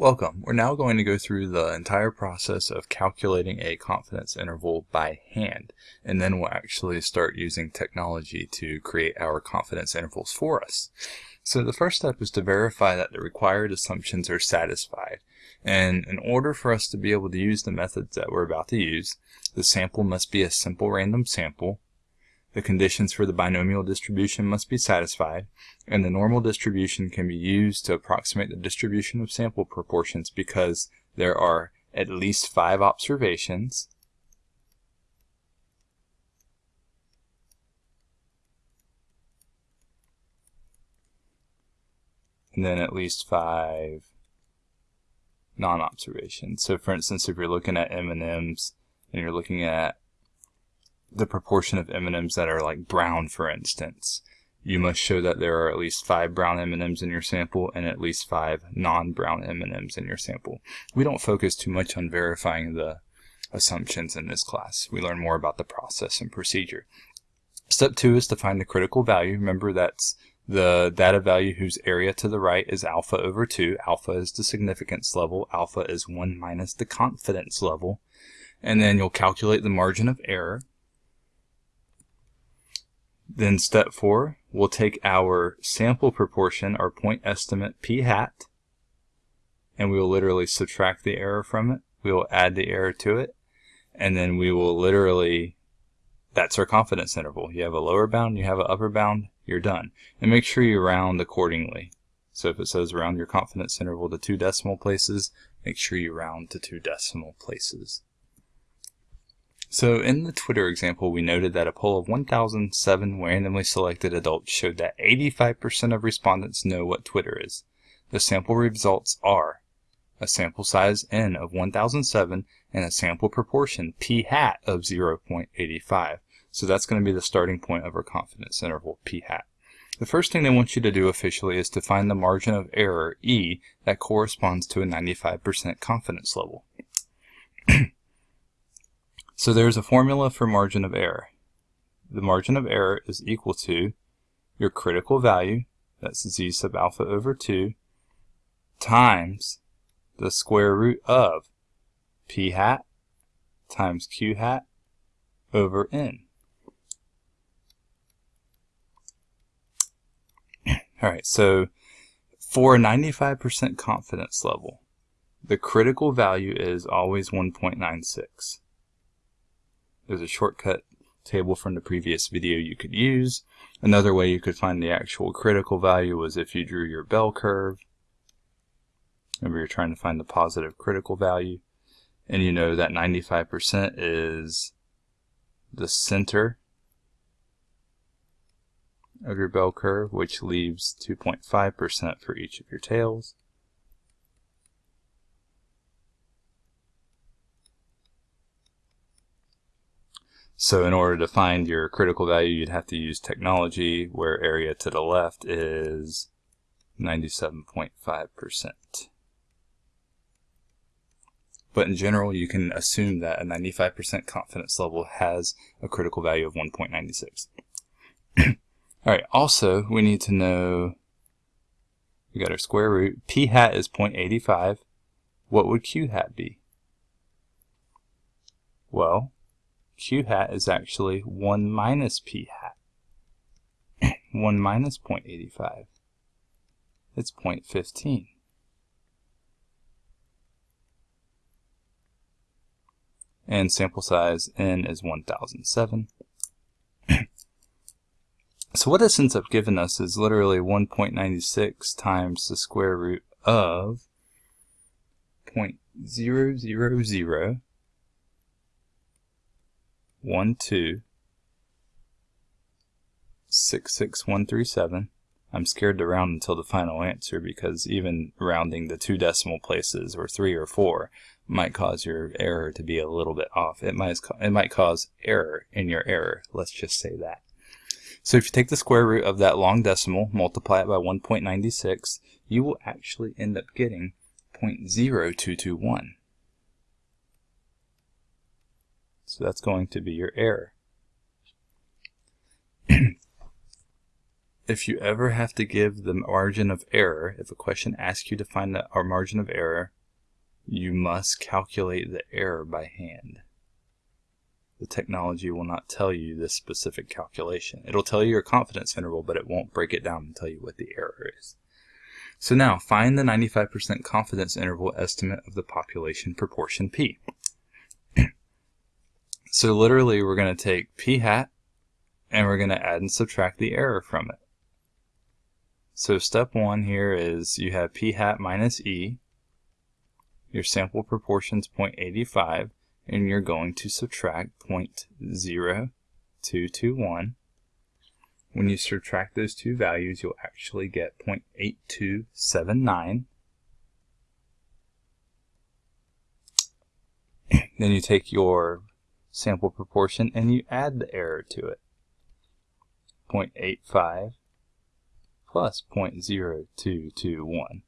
Welcome. We're now going to go through the entire process of calculating a confidence interval by hand, and then we'll actually start using technology to create our confidence intervals for us. So the first step is to verify that the required assumptions are satisfied. And in order for us to be able to use the methods that we're about to use, the sample must be a simple random sample, the conditions for the binomial distribution must be satisfied, and the normal distribution can be used to approximate the distribution of sample proportions because there are at least five observations, and then at least five non-observations. So for instance, if you're looking at M&Ms and you're looking at the proportion of M&Ms that are like brown, for instance, you must show that there are at least five brown M&Ms in your sample and at least five non-brown M&Ms in your sample. We don't focus too much on verifying the assumptions in this class. We learn more about the process and procedure. Step two is to find the critical value. Remember that's the data value whose area to the right is alpha over 2. Alpha is the significance level. Alpha is 1 minus the confidence level. And then you'll calculate the margin of error. Then step four, we'll take our sample proportion, our point estimate p hat, and we will literally subtract the error from it. We will add the error to it, and then we will literally, that's our confidence interval. You have a lower bound, you have an upper bound, you're done. And make sure you round accordingly. So if it says round your confidence interval to two decimal places, make sure you round to two decimal places. So in the Twitter example, we noted that a poll of 1,007 randomly selected adults showed that 85% of respondents know what Twitter is. The sample results are a sample size n of 1007 and a sample proportion p hat of 0.85. So that's going to be the starting point of our confidence interval p hat. The first thing they want you to do officially is to find the margin of error E that corresponds to a 95% confidence level. So there's a formula for margin of error. The margin of error is equal to your critical value, that's z sub alpha over 2, times the square root of p hat times q hat over n. Alright, so for a 95% confidence level, the critical value is always 1.96. There's a shortcut table from the previous video you could use. Another way you could find the actual critical value was if you drew your bell curve. Remember you're trying to find the positive critical value. And you know that 95% is the center of your bell curve, which leaves 2.5% for each of your tails. So in order to find your critical value, you'd have to use technology where area to the left is 97.5%. But in general, you can assume that a 95% confidence level has a critical value of 1.96. Alright, also, we need to know, we got our square root. P hat is 0.85. What would Q hat be? Well, q hat is actually 1 minus p hat. 1 minus 0.85. It's 0.15. And sample size n is 1007. so what this ends up giving us is literally 1.96 times the square root of 0.000 one two six six one three seven. I'm scared to round until the final answer because even rounding the two decimal places or three or four might cause your error to be a little bit off. It might it might cause error in your error. Let's just say that. So if you take the square root of that long decimal, multiply it by 1.96, you will actually end up getting 0.0221. So that's going to be your error. if you ever have to give the margin of error, if a question asks you to find the, margin of error, you must calculate the error by hand. The technology will not tell you this specific calculation. It'll tell you your confidence interval, but it won't break it down and tell you what the error is. So now, find the 95% confidence interval estimate of the population proportion P. so literally, we're going to take P hat, and we're going to add and subtract the error from it. So step one here is you have P hat minus E, your sample proportion is 0.85, and you're going to subtract 0.0221 when you subtract those two values, you'll actually get 0.8279. then you take your sample proportion and you add the error to it. 0.85 plus 0.0221.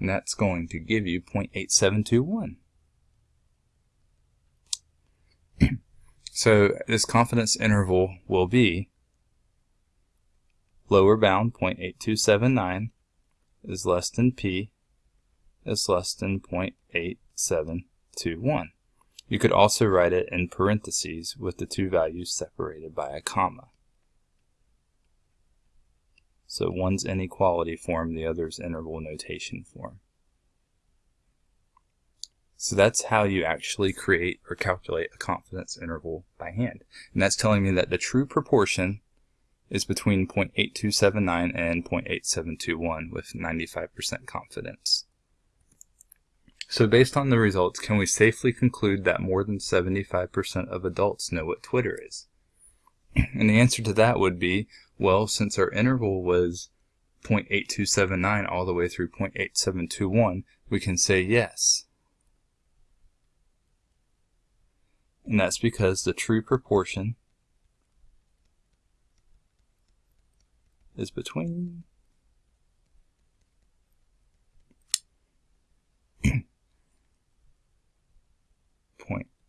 And that's going to give you 0.8721. so this confidence interval will be lower bound 0.8279 is less than P is less than 0.8721. You could also write it in parentheses with the two values separated by a comma. So one's inequality form, the other's interval notation form. So that's how you actually create or calculate a confidence interval by hand. And that's telling me that the true proportion is between 0.8279 and 0.8721 with 95% confidence. So based on the results, can we safely conclude that more than 75% of adults know what Twitter is? And the answer to that would be, well, since our interval was 0.8279 all the way through 0.8721, we can say yes. And that's because the true proportion is between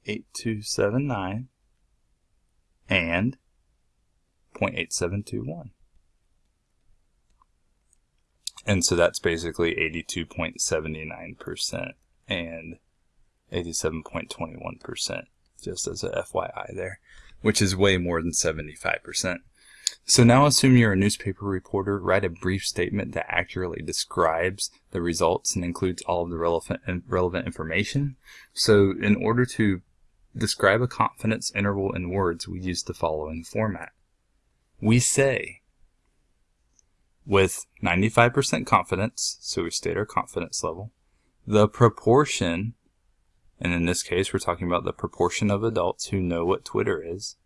point eight two seven nine and point eight seven two one. And so that's basically 82.79% and 87.21%, just as a FYI there, which is way more than 75%. So now assume you're a newspaper reporter, write a brief statement that accurately describes the results and includes all of the relevant, relevant information. So in order to describe a confidence interval in words, we use the following format. We say, with 95% confidence, so we state our confidence level, the proportion, and in this case we're talking about the proportion of adults who know what Twitter is,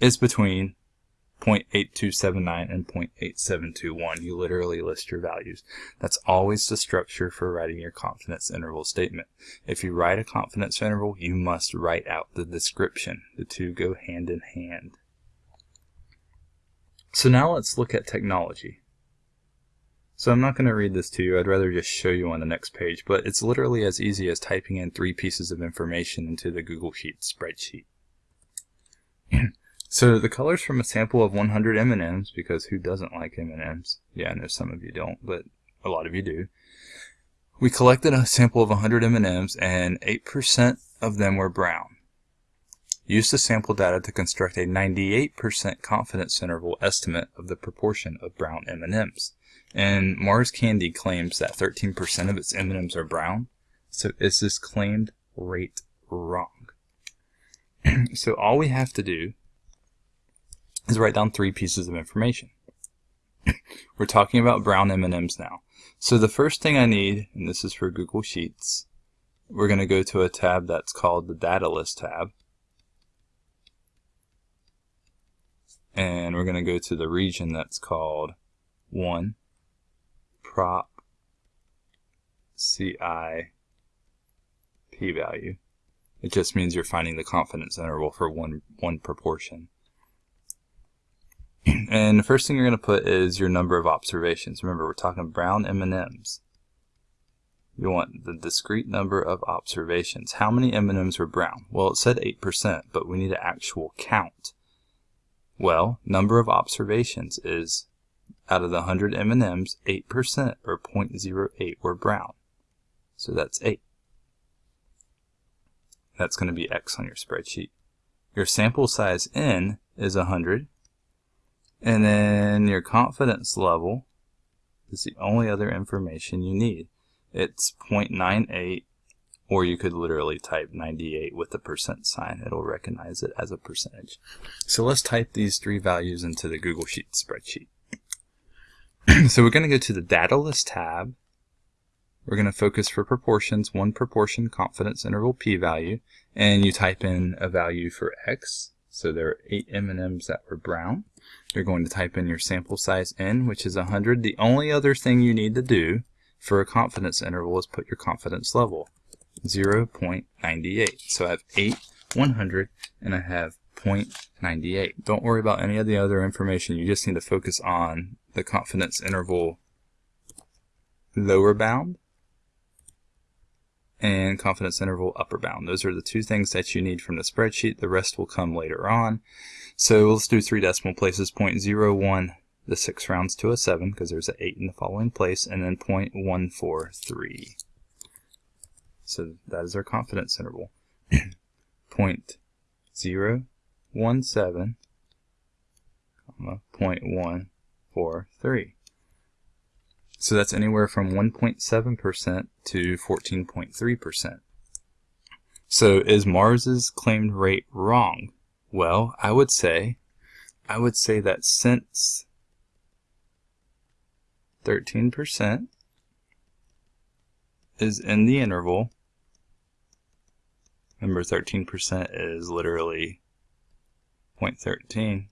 is between 0.8279 and 0.8721. You literally list your values. That's always the structure for writing your confidence interval statement. If you write a confidence interval, you must write out the description. The two go hand in hand. So now let's look at technology. So I'm not going to read this to you, I'd rather just show you on the next page, but it's literally as easy as typing in three pieces of information into the Google Sheets spreadsheet. So the colors from a sample of 100 M&Ms, because who doesn't like M&Ms? Yeah, I know some of you don't, but a lot of you do. We collected a sample of 100 M&Ms and 8% of them were brown. Use the sample data to construct a 98% confidence interval estimate of the proportion of brown M&Ms. And Mars Candy claims that 13% of its M&Ms are brown. So is this claimed rate wrong? so all we have to do is write down three pieces of information. We're talking about brown M&Ms now. So the first thing I need, and this is for Google Sheets, we're going to go to a tab that's called the Data List tab. And we're going to go to the region that's called 1 prop CI p-value. It just means you're finding the confidence interval for one, one proportion. And the first thing you're going to put is your number of observations. Remember, we're talking brown M&Ms. You want the discrete number of observations. How many M&Ms were brown? Well, it said 8%, but we need an actual count. Well, number of observations is out of the 100 M&Ms, 8% or 0.08 were brown. So that's 8. That's going to be X on your spreadsheet. Your sample size N is 100. And then your confidence level is the only other information you need. It's 0.98 or you could literally type 98 with the percent sign. It'll recognize it as a percentage. So let's type these three values into the Google Sheets spreadsheet. so we're going to go to the Data List tab. We're going to focus for proportions, one proportion confidence interval p-value, and you type in a value for x. So there are eight M&Ms that were brown. You're going to type in your sample size n, which is 100. The only other thing you need to do for a confidence interval is put your confidence level, 0.98. So I have 8, 100, and I have 0.98. Don't worry about any of the other information. You just need to focus on the confidence interval lower bound and confidence interval upper bound. Those are the two things that you need from the spreadsheet. The rest will come later on. So let's do three decimal places, 0.01, the six rounds to a seven, because there's an eight in the following place, and then 0.143. So that is our confidence interval. 0.017, comma, 0.143. So that's anywhere from 1.7% to 14.3%. So is Mars's claimed rate wrong? Well, I would say, I would say that since 13% is in the interval, remember 13% is literally 0.13,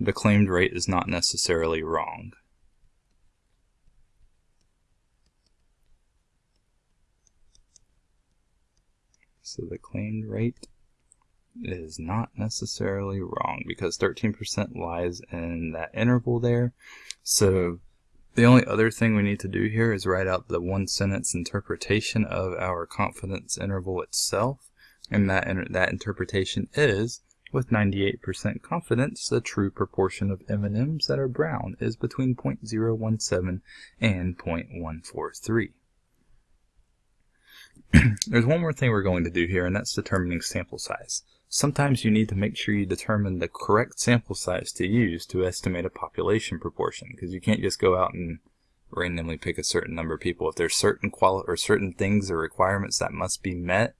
the claimed rate is not necessarily wrong. So the claimed rate is not necessarily wrong because 13% lies in that interval there. So the only other thing we need to do here is write out the one sentence interpretation of our confidence interval itself. And that, that interpretation is with 98% confidence, the true proportion of M&Ms that are brown is between 0.017 and 0.143. There's one more thing we're going to do here, and that's determining sample size. Sometimes you need to make sure you determine the correct sample size to use to estimate a population proportion, because you can't just go out and randomly pick a certain number of people. If there's certain quali or certain things or requirements that must be met,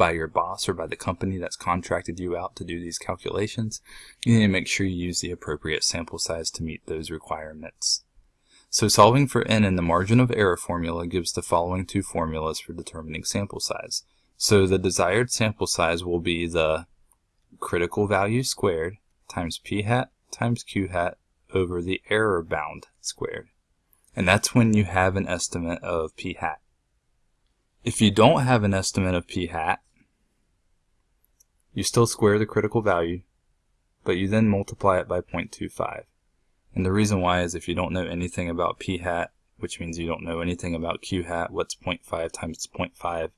by your boss or by the company that's contracted you out to do these calculations, you need to make sure you use the appropriate sample size to meet those requirements. So solving for n in the margin of error formula gives the following two formulas for determining sample size. So the desired sample size will be the critical value squared times p hat times q hat over the error bound squared. And that's when you have an estimate of p hat. If you don't have an estimate of p hat, you still square the critical value, but you then multiply it by 0.25. And the reason why is if you don't know anything about p hat, which means you don't know anything about q hat, what's 0.5 times 0.5?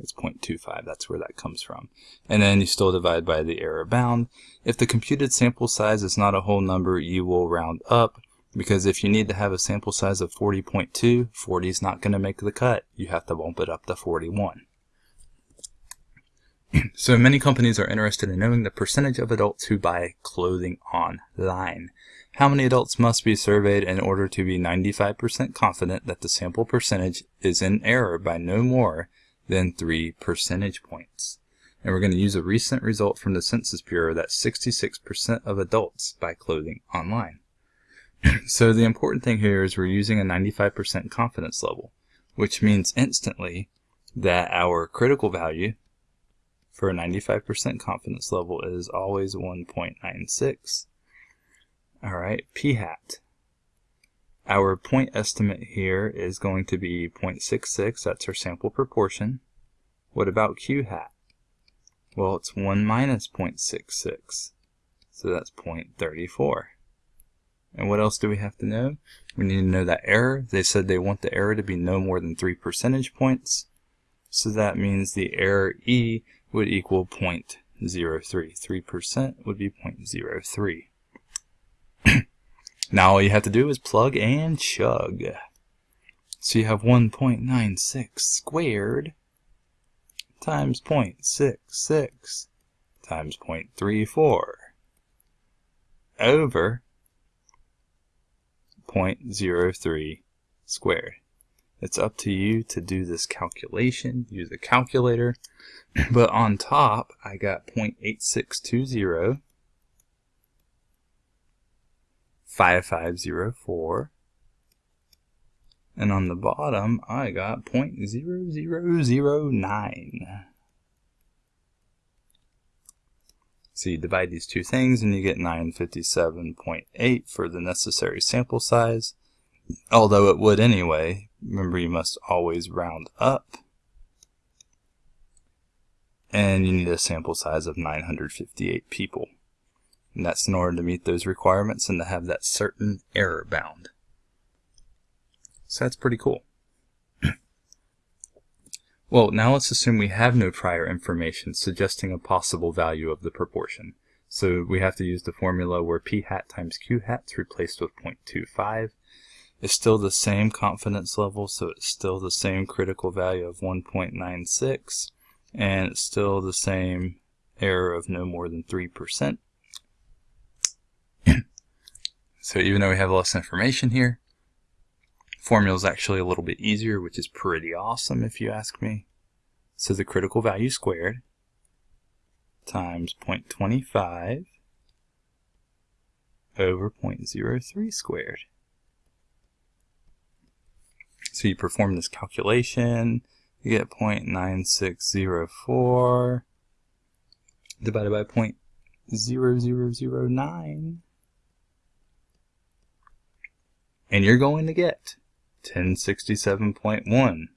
It's 0.25, that's where that comes from. And then you still divide by the error bound. If the computed sample size is not a whole number, you will round up, because if you need to have a sample size of 40.2, 40 is not going to make the cut. You have to bump it up to 41. so many companies are interested in knowing the percentage of adults who buy clothing online. How many adults must be surveyed in order to be 95% confident that the sample percentage is in error by no more than 3 percentage points? And we're going to use a recent result from the Census Bureau that 66% of adults buy clothing online. so the important thing here is we're using a 95% confidence level, which means instantly that our critical value for a 95% confidence level is always 1.96. Alright, p-hat. Our point estimate here is going to be 0.66, that's our sample proportion. What about q-hat? Well, it's 1 minus 0.66, so that's 0.34. And what else do we have to know? We need to know that error. They said they want the error to be no more than 3 percentage points. So that means the error E would equal 0.06. 3% would be 0.03. now all you have to do is plug and chug. So you have 1.96 squared times 0.66 times 0.34 over 0.03 squared. It's up to you to do this calculation. Use a calculator. But on top, I got 0.8620, 5504, and on the bottom, I got 0.0009. So you divide these two things and you get 957.8 for the necessary sample size. Although it would anyway, remember you must always round up. And you need a sample size of 958 people. And that's in order to meet those requirements and to have that certain error bound. So that's pretty cool. well, now let's assume we have no prior information suggesting a possible value of the proportion. So we have to use the formula where p hat times q hat is replaced with 0.25 it's still the same confidence level, so it's still the same critical value of 1.96, and it's still the same error of no more than 3%. so even though we have less information here, formula is actually a little bit easier, which is pretty awesome if you ask me. So the critical value squared times 0.25 over 0.03 squared. So you perform this calculation, you get 0.9604 divided by 0.0009. And you're going to get 1067.1.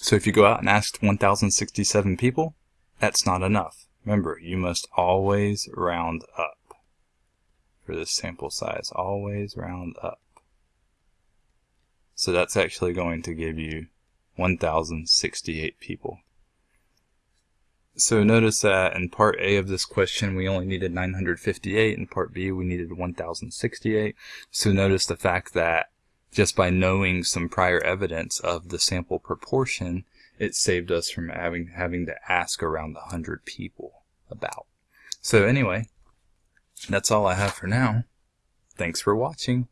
So if you go out and ask 1,067 people, that's not enough. Remember, you must always round up for this sample size. Always round up. So that's actually going to give you 1,068 people. So notice that in part A of this question we only needed 958, in part B we needed 1068. So notice the fact that just by knowing some prior evidence of the sample proportion, it saved us from having, having to ask around 100 people about. So anyway, that's all I have for now. Thanks for watching.